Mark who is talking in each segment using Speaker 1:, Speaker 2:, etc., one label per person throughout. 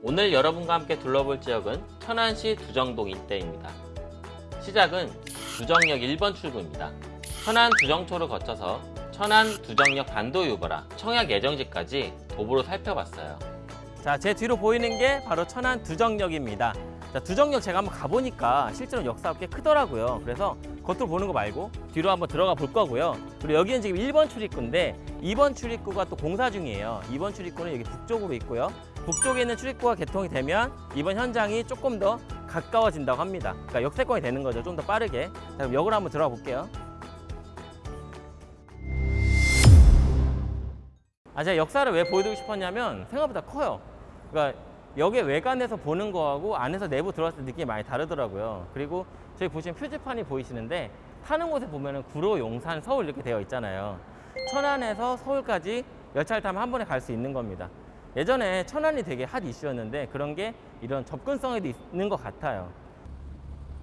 Speaker 1: 오늘 여러분과 함께 둘러볼 지역은 천안시 두정동 일대입니다. 시작은 두정역 1번 출구입니다. 천안 두정초를 거쳐서 천안 두정역 반도 유보라 청약 예정지까지 도보로 살펴봤어요. 자, 제 뒤로 보이는 게 바로 천안 두정역입니다. 자, 두정역 제가 한번 가보니까 실제로 역사가 꽤 크더라고요. 그래서 겉으로 보는 거 말고 뒤로 한번 들어가 볼 거고요. 그리고 여기는 지금 1번 출입구인데 2번 출입구가 또 공사 중이에요. 2번 출입구는 여기 북쪽으로 있고요. 북쪽에 있는 출입구가 개통이 되면 이번 현장이 조금 더 가까워진다고 합니다. 그러니까 역세권이 되는 거죠. 좀 더 빠르게. 자, 그럼 역으로 한번 들어가 볼게요. 아, 제가 역사를 왜 보여드리고 싶었냐면 생각보다 커요. 그러니까 역의 외관에서 보는 거하고 안에서 내부 들어왔을 때 느낌이 많이 다르더라고요. 그리고 저기 보시면 표지판이 보이시는데 타는 곳에 보면은 구로, 용산, 서울 이렇게 되어 있잖아요. 천안에서 서울까지 열차를 타면 한 번에 갈 수 있는 겁니다. 예전에 천안이 되게 핫 이슈였는데 그런 게 이런 접근성에도 있는 것 같아요.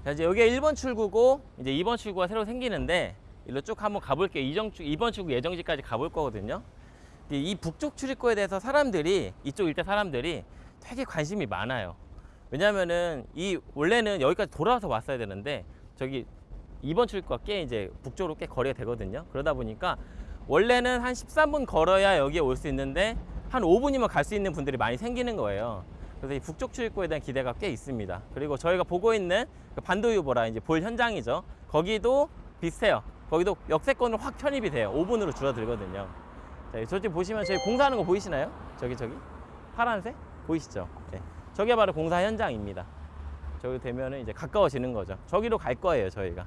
Speaker 1: 자, 이제 여기가 1번 출구고 이제 2번 출구가 새로 생기는데 일로 쭉 한번 가볼게요. 이정, 2번 출구 예정지까지 가볼 거거든요. 이- 이 북쪽 출입구에 대해서 사람들이 이쪽 일대 사람들이 되게 관심이 많아요. 왜냐면은 이 원래는 여기까지 돌아와서 왔어야 되는데 저기 2번 출입구가 꽤 이제 북쪽으로 꽤 거리가 되거든요. 그러다 보니까 원래는 한 13분 걸어야 여기에 올 수 있는데 한 5분이면 갈 수 있는 분들이 많이 생기는 거예요. 그래서 이 북쪽 출입구에 대한 기대가 꽤 있습니다. 그리고 저희가 보고 있는 그 반도유보라 이제 볼 현장이죠. 거기도 비슷해요. 거기도 역세권으로 확 편입이 돼요. 5분으로 줄어들거든요. 자, 저기 보시면 저희 공사하는 거 보이시나요? 저기 저기 파란색 보이시죠? 네. 저게 바로 공사 현장입니다. 저기 되면은 이제 가까워지는 거죠. 저기로 갈 거예요, 저희가.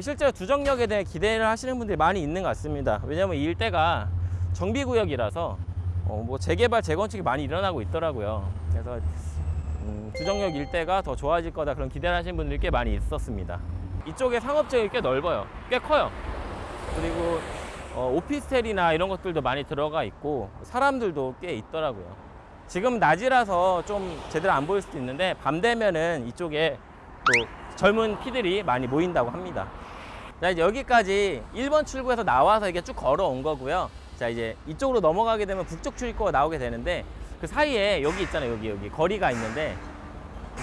Speaker 1: 실제로 두정역에 대해 기대를 하시는 분들이 많이 있는 것 같습니다. 왜냐하면 이 일대가 정비구역이라서 어, 뭐 재개발, 재건축이 많이 일어나고 있더라고요. 그래서 음, 두정역 일대가 더 좋아질 거다 그런 기대를 하시는 분들이 꽤 많이 있었습니다. 이쪽에 상업지역이 꽤 넓어요. 꽤 커요. 그리고 어, 오피스텔이나 이런 것들도 많이 들어가 있고 사람들도 꽤 있더라고요. 지금 낮이라서 좀 제대로 안 보일 수도 있는데 밤 되면은 이쪽에 또 젊은 피들이 많이 모인다고 합니다. 자 이제 여기까지 1번 출구에서 나와서 이게 쭉 걸어온 거고요. 자 이제 이쪽으로 넘어가게 되면 북쪽 출입구가 나오게 되는데 그 사이에 여기 있잖아요. 여기 여기 거리가 있는데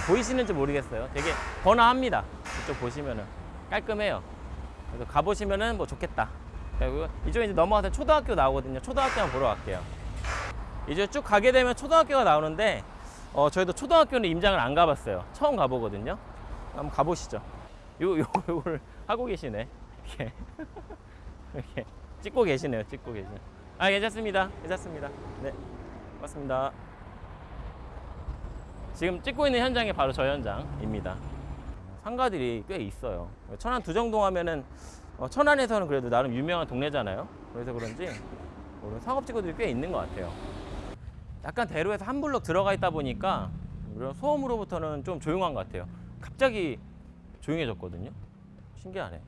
Speaker 1: 보이시는지 모르겠어요. 되게 번화합니다. 이쪽 보시면은 깔끔해요. 그래서 가보시면은 뭐 좋겠다. 그리고 이쪽에 이제 넘어가서 초등학교 나오거든요. 초등학교 한번 보러 갈게요. 이제 쭉 가게 되면 초등학교가 나오는데 어, 저희도 초등학교는 임장을 안 가봤어요. 처음 가보거든요. 한번 가보시죠. 요, 요, 요걸 하고 계시네. 이렇게. 이렇게. 찍고 계시네요. 찍고 계시네. 아, 괜찮습니다. 괜찮습니다. 네. 고맙습니다. 지금 찍고 있는 현장이 바로 저 현장입니다. 상가들이 꽤 있어요. 천안 두정동 하면은 어, 천안에서는 그래도 나름 유명한 동네잖아요. 그래서 그런지 그런 상업지구들이 꽤 있는 것 같아요. 약간 대로에서 한 블록 들어가 있다 보니까 이런 소음으로부터는 좀 조용한 것 같아요. 갑자기 조용해졌거든요. 신기하네.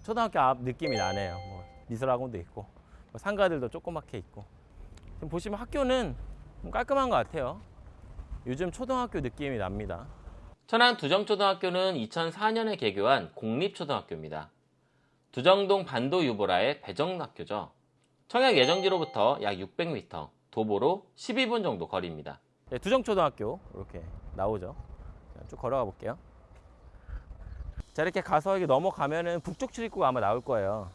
Speaker 1: 아, 초등학교 앞 느낌이 나네요. 뭐 미술학원도 있고 뭐 상가들도 조그맣게 있고 지금 보시면 학교는 좀 깔끔한 것 같아요. 요즘 초등학교 느낌이 납니다. 천안 두정초등학교는 2004년에 개교한 공립초등학교입니다. 두정동 반도 유보라의 배정학교죠. 청약 예정지로부터 약 600m, 도보로 12분 정도 거리입니다. 네, 두정초등학교 이렇게 나오죠. 자, 쭉 걸어가 볼게요. 자 이렇게 가서 이게 넘어가면은 북쪽 출입구가 아마 나올 거예요.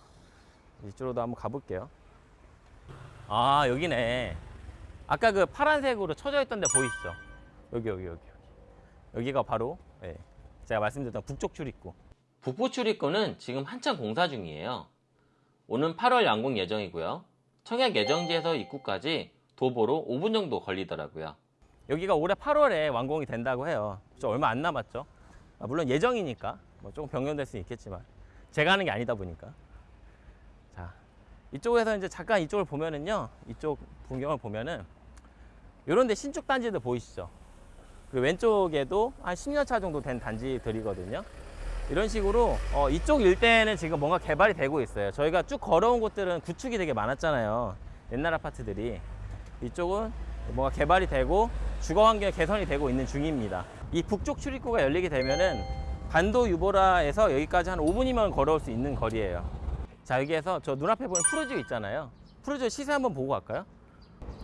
Speaker 1: 이쪽으로도 한번 가볼게요. 아 여기네. 아까 그 파란색으로 쳐져 있던 데 보이시죠? 여기 여기 여기 여기가 바로 예, 제가 말씀드렸던 북쪽 출입구. 북부 출입구는 지금 한창 공사 중이에요. 오는 8월 완공 예정이고요. 청약 예정지에서 입구까지 도보로 5분 정도 걸리더라고요. 여기가 올해 8월에 완공이 된다고 해요. 저 얼마 안 남았죠. 아, 물론 예정이니까 뭐 조금 변경될 수 있겠지만 제가 하는 게 아니다 보니까. 자 이쪽에서 이제 잠깐 이쪽을 보면은요. 이쪽 풍경을 보면은 이런데 신축 단지들 보이시죠? 그 왼쪽에도 한 10년 차 정도 된 단지들이거든요. 이런 식으로 어, 이쪽 일대는 지금 뭔가 개발이 되고 있어요. 저희가 쭉 걸어온 곳들은 구축이 되게 많았잖아요. 옛날 아파트들이. 이쪽은 뭔가 개발이 되고 주거 환경 개선이 되고 있는 중입니다. 이 북쪽 출입구가 열리게 되면은 반도 유보라에서 여기까지 한 5분이면 걸어올 수 있는 거리예요. 자 여기에서 저 눈앞에 보이는 푸르지오 있잖아요. 푸르지오 시세 한번 보고 갈까요?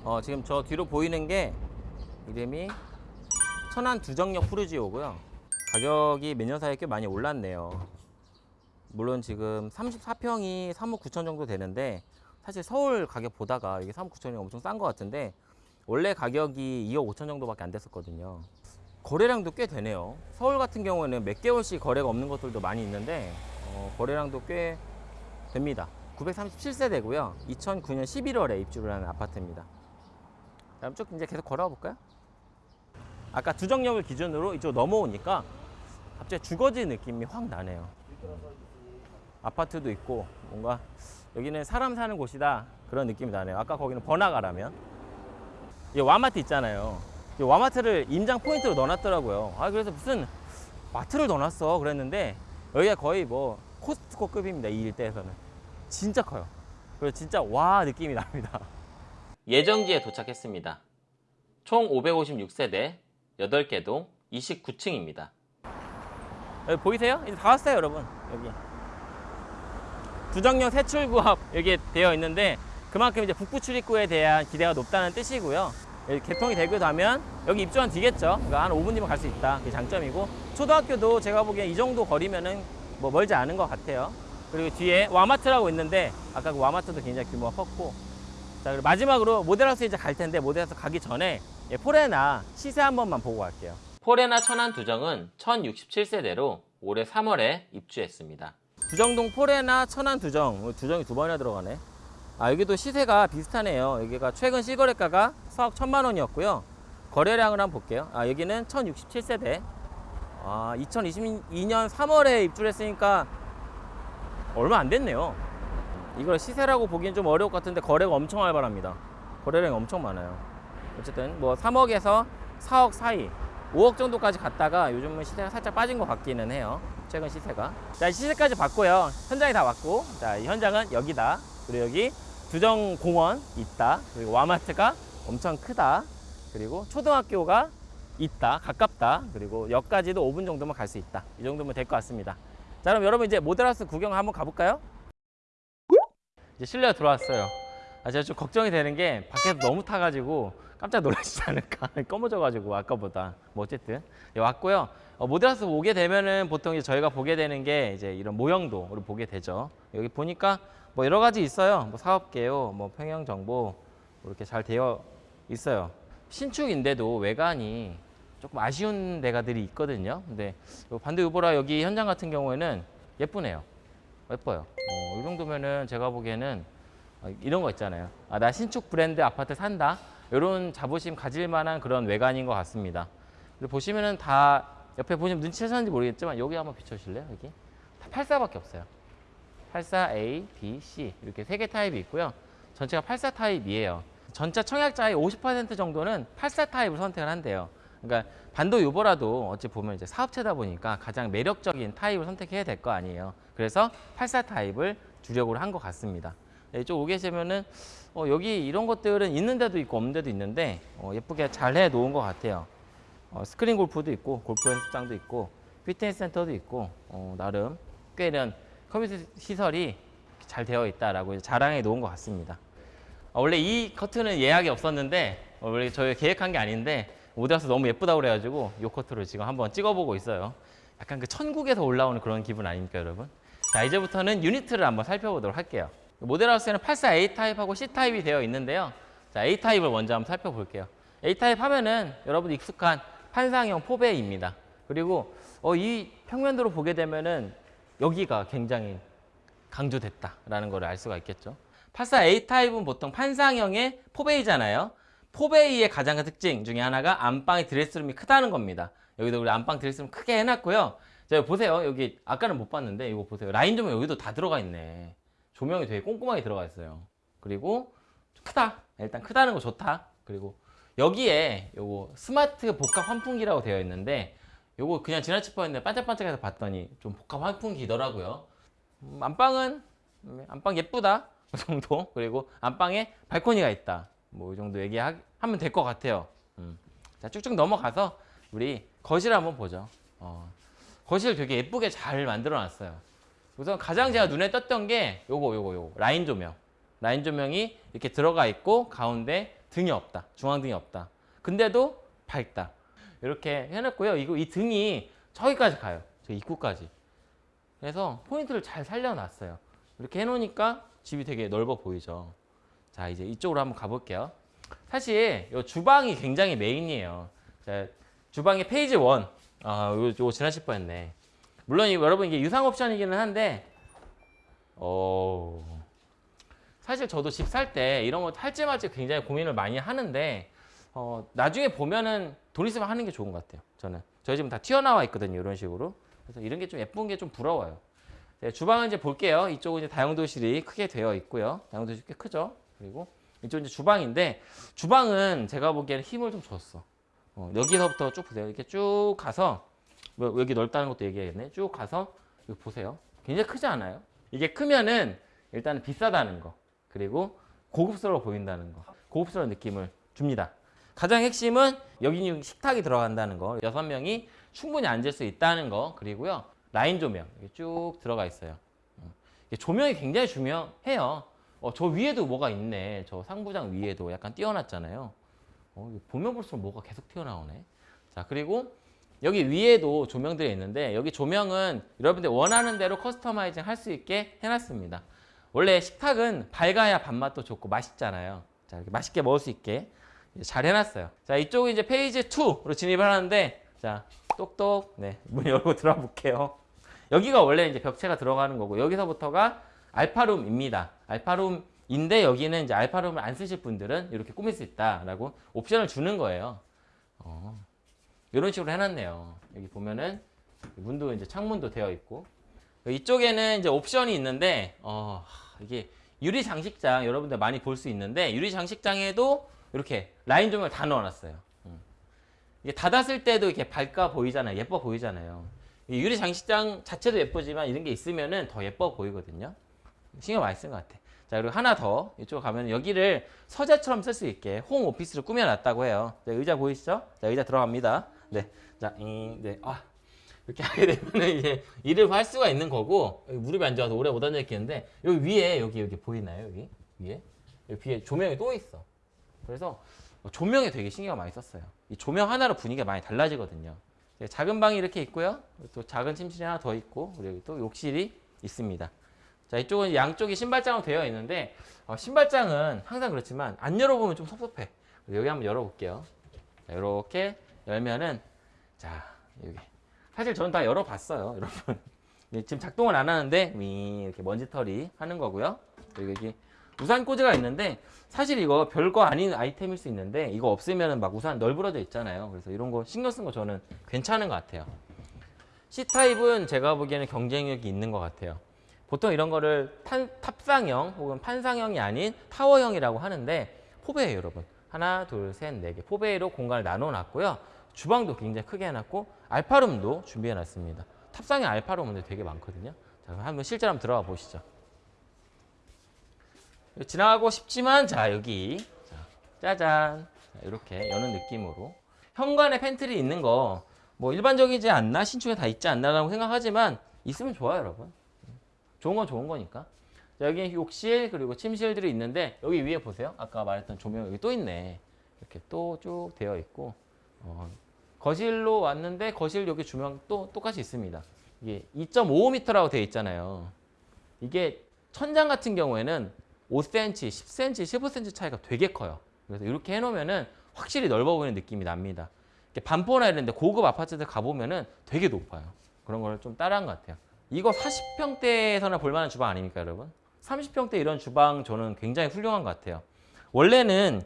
Speaker 1: 어, 지금 저 뒤로 보이는 게 이름이 천안 두정역 푸르지오고요. 가격이 몇 년 사이에 꽤 많이 올랐네요. 물론 지금 34평이 3억 9천 정도 되는데 사실 서울 가격 보다가 이게 3억 9천이 엄청 싼 것 같은데 원래 가격이 2억 5천 정도밖에 안 됐었거든요. 거래량도 꽤 되네요. 서울 같은 경우에는 몇 개월씩 거래가 없는 것들도 많이 있는데 어, 거래량도 꽤 됩니다. 937세대고요. 2009년 11월에 입주를 한 아파트입니다. 다음 쭉 이제 계속 걸어가 볼까요? 아까 두정역을 기준으로 이쪽 넘어오니까 갑자기 주거지 느낌이 확 나네요. 아파트도 있고 뭔가 여기는 사람 사는 곳이다 그런 느낌이 나네요. 아까 거기는 번화가라면 이 와마트 있잖아요. 이 와마트를 임장 포인트로 넣어놨더라고요. 아 그래서 무슨 마트를 넣어놨어 그랬는데 여기가 거의 뭐 코스트코급입니다 이 일대에서는 진짜 커요. 그래서 진짜 와 느낌이 납니다. 예정지에 도착했습니다. 총 556세대 8개 동 29층입니다. 여기 보이세요? 이제 다 왔어요 여러분 여기 두정역 세출구업 여기 되어 있는데 그만큼 이제 북부 출입구에 대한 기대가 높다는 뜻이고요. 여기 개통이 되고 나면 여기 입주한 뒤겠죠. 그러니까 한 5분 뒤면 갈 수 있다. 그게 장점이고 초등학교도 제가 보기엔 이 정도 거리면은 뭐 멀지 않은 것 같아요. 그리고 뒤에 와마트라고 있는데 아까 그 와마트도 굉장히 규모가 컸고 자 그리고 마지막으로 모델하우스 이제 갈 텐데 모델하우스 가기 전에 예, 포레나 시세 한 번만 보고 갈게요. 포레나 천안 두정은 1067세대로 올해 3월에 입주했습니다. 두정동 포레나 천안 두정 어, 두정이 두 번이나 들어가네. 아 여기도 시세가 비슷하네요. 여기가 최근 실거래가가 4억 1천만 원이었고요. 거래량을 한번 볼게요. 아 여기는 1067세대. 아 2022년 3월에 입주를 했으니까 얼마 안 됐네요. 이걸 시세라고 보기엔 좀 어려울 것 같은데 거래가 엄청 활발합니다. 거래량이 엄청 많아요. 어쨌든 뭐 3억에서 4억 사이 5억 정도까지 갔다가 요즘은 시세가 살짝 빠진 것 같기는 해요. 최근 시세가. 자, 이 시세까지 봤고요. 현장이 다 왔고. 자, 이 현장은 여기다. 그리고 여기 두정공원 있다. 그리고 와마트가 엄청 크다. 그리고 초등학교가 있다. 가깝다. 그리고 역까지도 5분 정도면 갈수 있다. 이 정도면 될 것 같습니다. 자, 그럼 여러분 이제 모델하우스 구경 한번 가볼까요? 이제 실내가 들어왔어요. 아, 제가 좀 걱정이 되는 게 밖에서 너무 타가지고 깜짝 놀라시지 않을까. 검어져가지고 아까보다. 뭐 어쨌든 예, 왔고요. 어, 모델하우스 오게 되면은 보통 이제 저희가 보게 되는 게 이제 이런 모형도를 보게 되죠. 여기 보니까 뭐 여러 가지 있어요. 뭐 사업계요, 뭐 평형 정보 이렇게 잘 되어 있어요. 신축인데도 외관이 조금 아쉬운 데가들이 있거든요. 근데 요 반대 유보라 여기 현장 같은 경우에는 예쁘네요. 예뻐요. 어, 이 정도면은 제가 보기에는 어, 이런 거 있잖아요. 아, 나 신축 브랜드 아파트 산다. 이런 자부심 가질 만한 그런 외관인 것 같습니다. 보시면은 다 옆에 보시면 눈치채셨는지 모르겠지만 여기 한번 비춰주실래요? 여기 다 84밖에 없어요. 84 A, B, C 이렇게 세 개 타입이 있고요. 전체가 84 타입이에요. 전체 청약자의 50% 정도는 84 타입을 선택을 한대요. 그러니까 반도 유보라도 어찌 보면 이제 사업체다 보니까 가장 매력적인 타입을 선택해야 될 거 아니에요. 그래서 84 타입을 주력으로 한 것 같습니다. 네, 이쪽 오게 되면은 어, 여기 이런 것들은 있는 데도 있고 없는 데도 있는데 어, 예쁘게 잘 해 놓은 것 같아요. 어, 스크린 골프도 있고 골프 연습장도 있고 피트니스 센터도 있고 어, 나름 꽤 이런 컴퓨터 시설이 잘 되어 있다라고 자랑해 놓은 것 같습니다. 어, 원래 이 커트는 예약이 없었는데 어, 원래 저희 계획한 게 아닌데 오더라서 너무 예쁘다고 그래가지고 이 커트를 지금 한번 찍어보고 있어요. 약간 그 천국에서 올라오는 그런 기분 아닙니까 여러분? 자 이제부터는 유니트를 한번 살펴보도록 할게요. 모델하우스에는 84 A 타입하고 C 타입이 되어 있는데요. 자 A 타입을 먼저 한번 살펴볼게요. A 타입 하면은 여러분 익숙한 판상형 four bay입니다. 그리고 어, 이 평면도로 보게 되면은 여기가 굉장히 강조됐다라는 걸 알 수가 있겠죠. 84 A 타입은 보통 판상형의 four bay잖아요. 포베이의 가장 큰 특징 중에 하나가 안방의 드레스룸이 크다는 겁니다. 여기도 우리 안방 드레스룸 크게 해놨고요. 자, 보세요. 여기 아까는 못 봤는데 이거 보세요. 라인 조명 여기도 다 들어가 있네. 조명이 되게 꼼꼼하게 들어가 있어요. 그리고 크다. 일단 크다는 거 좋다. 그리고 여기에 요거 스마트 복합 환풍기라고 되어 있는데 요거 그냥 지나칠 뻔했는데 반짝반짝해서 봤더니 좀 복합 환풍기더라고요. 음, 안방은 음, 안방 예쁘다 그 정도 그리고 안방에 발코니가 있다 뭐 이 정도 얘기하면 될 것 같아요. 음. 자 쭉쭉 넘어가서 우리 거실 한번 보죠. 어, 거실 되게 예쁘게 잘 만들어 놨어요. 우선 가장 제가 눈에 떴던 게 요거 요거 요거 라인 조명 라인 조명이 이렇게 들어가 있고 가운데 등이 없다 중앙 등이 없다. 근데도 밝다. 이렇게 해놨고요. 이거 이 등이 저기까지 가요. 저 입구까지. 그래서 포인트를 잘 살려놨어요. 이렇게 해놓으니까 집이 되게 넓어 보이죠. 자 이제 이쪽으로 한번 가볼게요. 사실 이 주방이 굉장히 메인이에요. 자, 주방의 phase 1. 아, 이거, 이거 지나칠 뻔했네. 물론 이- 여러분 이게 유상 옵션이기는 한데, 어, 사실 저도 집 살 때 이런 거 할지 말지 굉장히 고민을 많이 하는데, 어, 나중에 보면은 돈 있으면 하는 게 좋은 것 같아요. 저는 저희 집은 다 튀어나와 있거든요. 이런 식으로. 그래서 이런 게 좀 예쁜 게 좀 부러워요. 네, 주방은 이제 볼게요. 이쪽은 이제 다용도실이 크게 되어 있고요. 다용도실 꽤 크죠. 그리고 이쪽은 이제 주방인데 주방은 제가 보기에는 힘을 좀 줬어. 어, 여기서부터 쭉 보세요. 이렇게 쭉 가서 뭐 여기 넓다는 것도 얘기하겠네. 쭉 가서 여기 보세요. 굉장히 크지 않아요? 이게 크면은 일단은 비싸다는 거 그리고 고급스러워 보인다는 거 고급스러운 느낌을 줍니다. 가장 핵심은 여기 식탁이 들어간다는 거 여섯 명이 충분히 앉을 수 있다는 거 그리고요 라인 조명 쭉 들어가 있어요. 조명이 굉장히 중요해요. 어, 저 위에도 뭐가 있네. 저 상부장 위에도 약간 띄어놨잖아요. 어, 보면 볼수록 뭐가 계속 튀어나오네. 자, 그리고 여기 위에도 조명들이 있는데 여기 조명은 여러분들 원하는 대로 customizing 할 수 있게 해놨습니다. 원래 식탁은 밝아야 밥맛도 좋고 맛있잖아요. 자, 이렇게 맛있게 먹을 수 있게 잘 해놨어요. 자, 이쪽은 이제 phase 2로 진입을 하는데 자, 똑똑 네, 문 열고 들어가 볼게요. 여기가 원래 이제 벽체가 들어가는 거고 여기서부터가 알파룸입니다. 알파룸인데 여기는 이제 알파룸을 안 쓰실 분들은 이렇게 꾸밀 수 있다라고 옵션을 주는 거예요. 어, 이런 식으로 해놨네요. 여기 보면은 문도 이제 창문도 되어 있고 이쪽에는 이제 옵션이 있는데 어, 이게 유리 장식장 여러분들 많이 볼 수 있는데 유리 장식장에도 이렇게 라인 조명을 다 넣어놨어요. 음. 이게 닫았을 때도 이렇게 밝아 보이잖아요. 예뻐 보이잖아요. 이 유리 장식장 자체도 예쁘지만 이런 게 있으면은 더 예뻐 보이거든요. 신경 많이 쓴 것 같아. 자, 그리고 하나 더 이쪽 가면 여기를 서재처럼 쓸 수 있게 홈 오피스로 꾸며놨다고 해요. 자, 의자 보이시죠? 자, 의자 들어갑니다. 네, 자, 이, 네, 아 이렇게 하게 되면 이제 일을 할 수가 있는 거고 무릎이 안 좋아서 오래 못 앉아 있겠는데 여기 위에 여기 여기 보이나요? 여기 위에 여기 뒤에 조명이 또 있어. 그래서 조명에 되게 신경 많이 썼어요. 이 조명 하나로 분위기가 많이 달라지거든요. 네, 작은 방이 이렇게 있고요. 또 작은 침실이 하나 더 있고 그리고 또 욕실이 있습니다. 자 이쪽은 양쪽이 신발장으로 되어 있는데 어, 신발장은 항상 그렇지만 안 열어보면 좀 섭섭해. 여기 한번 열어볼게요. 자, 이렇게 열면은 자 여기 사실 저는 다 열어봤어요, 여러분. 네, 지금 작동을 안 하는데 위 이렇게 먼지털이 하는 거고요. 그리고 여기 우산 꽂이가 있는데 사실 이거 별거 아닌 아이템일 수 있는데 이거 없으면 막 우산 널브러져 있잖아요. 그래서 이런 거 신경 쓴 거 저는 괜찮은 것 같아요. C타입은 제가 보기에는 경쟁력이 있는 것 같아요. 보통 이런 거를 탄, 탑상형 혹은 판상형이 아닌 타워형이라고 하는데 포베예요, 여러분. 하나, 둘, 셋, 네 개. 포베이로 공간을 나눠 놨고요. 주방도 굉장히 크게 해놨고 알파룸도 준비해 놨습니다. 탑상형 알파룸은 되게 많거든요. 자, 한번 실제로 한번 들어가 보시죠. 지나가고 싶지만 자 여기. 자, 짜잔. 자, 이렇게 여는 느낌으로. 현관에 팬트리 있는 거 뭐 일반적이지 않나? 신축에 다 있지 않나라고 생각하지만 있으면 좋아요 여러분. 좋은 건 좋은 거니까. 자, 여기 욕실 그리고 침실들이 있는데 여기 위에 보세요. 아까 말했던 조명 여기 또 있네. 이렇게 또 쭉 되어 있고 어, 거실로 왔는데 거실 여기 조명 또 똑같이 있습니다 이게 2.5m라고 되어 있잖아요 이게 천장 같은 경우에는 5cm, 10cm, 15cm 차이가 되게 커요. 그래서 이렇게 해놓으면은 확실히 넓어 보이는 느낌이 납니다. 이렇게 반포나 이런 데 고급 아파트들 가보면은 되게 높아요. 그런 걸 좀 따라한 것 같아요. 이거 40평대에서나 볼만한 주방 아닙니까, 여러분? 30평대 이런 주방 저는 굉장히 훌륭한 것 같아요. 원래는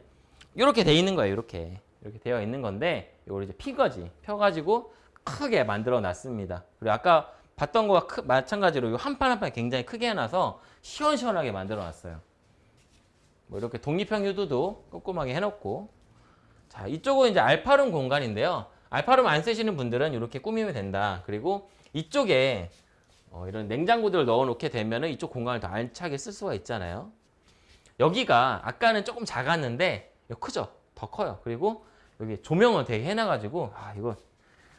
Speaker 1: 이렇게 돼 있는 거예요, 이렇게. 이렇게 되어 있는 건데, 이걸 이제 피거지, 펴가지고 크게 만들어 놨습니다. 그리고 아까 봤던 거와 크, 마찬가지로 이한판 한 판 굉장히 크게 해놔서 시원시원하게 만들어 놨어요. 뭐 이렇게 독립형 유도도 꼼꼼하게 해놓고. 자 이쪽은 이제 알파룸 공간인데요. 알파룸 안 쓰시는 분들은 이렇게 꾸미면 된다. 그리고 이쪽에 어, 이런 냉장고들을 넣어 놓게 되면은 이쪽 공간을 더 알차게 쓸 수가 있잖아요. 여기가 아까는 조금 작았는데 크죠? 더 커요. 그리고 여기 조명을 되게 해놔가지고 아 이거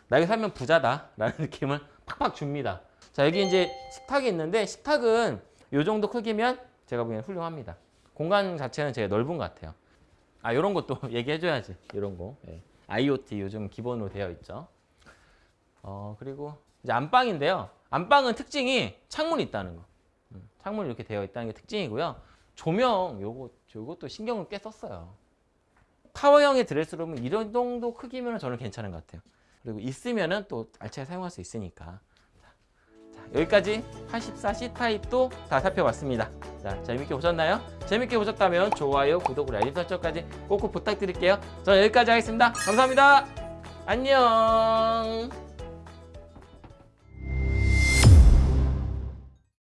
Speaker 1: 나 여기 살면 부자다 라는 느낌을 팍팍 줍니다 자 여기 이제 식탁이 있는데 식탁은 이 정도 크기면 제가 보기엔 훌륭합니다 공간 자체는 되게 넓은 것 같아요. 아, 이런 것도 얘기해줘야지. 이런 거. 예. IoT 요즘 기본으로 되어 있죠. 어 그리고 이제 안방인데요. 안방은 특징이 창문이 있다는 거. 음, 창문이 이렇게 되어 있다는 게 특징이고요. 조명 요거 요것도 신경을 꽤 썼어요. 타워형의 드레스룸은 이런 정도 크기면 저는 괜찮은 것 같아요. 그리고 있으면은 또 알차게 사용할 수 있으니까. 자, 여기까지 84C 타입도 다 살펴봤습니다. 자, 재밌게 보셨나요? 재밌게 보셨다면 좋아요, 구독, 알림 설정까지 꼭꼭 부탁드릴게요. 저는 여기까지 하겠습니다. 감사합니다. 안녕.